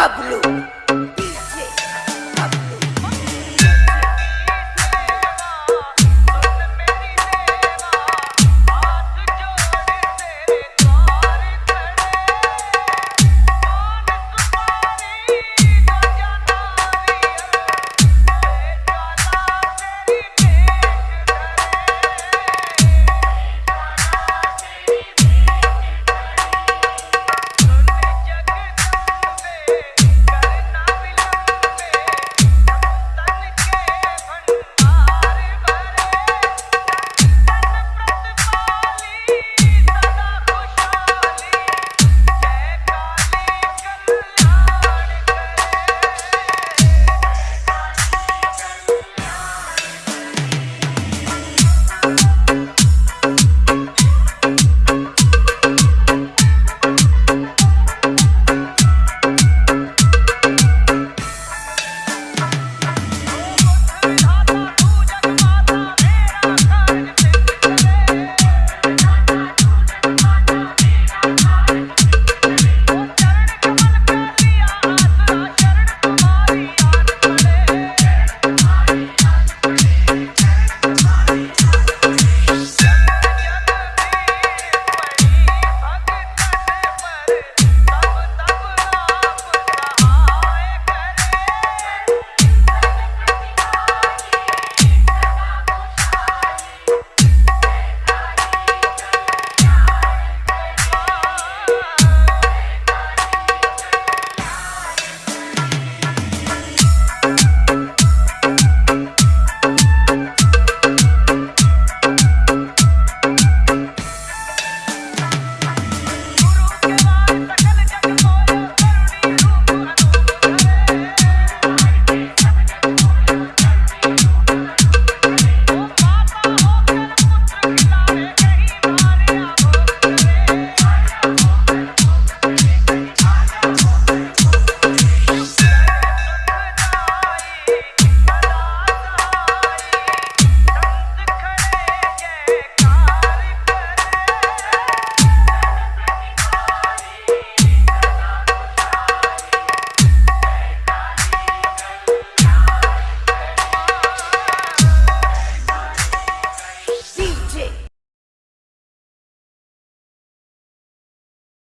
Pablo.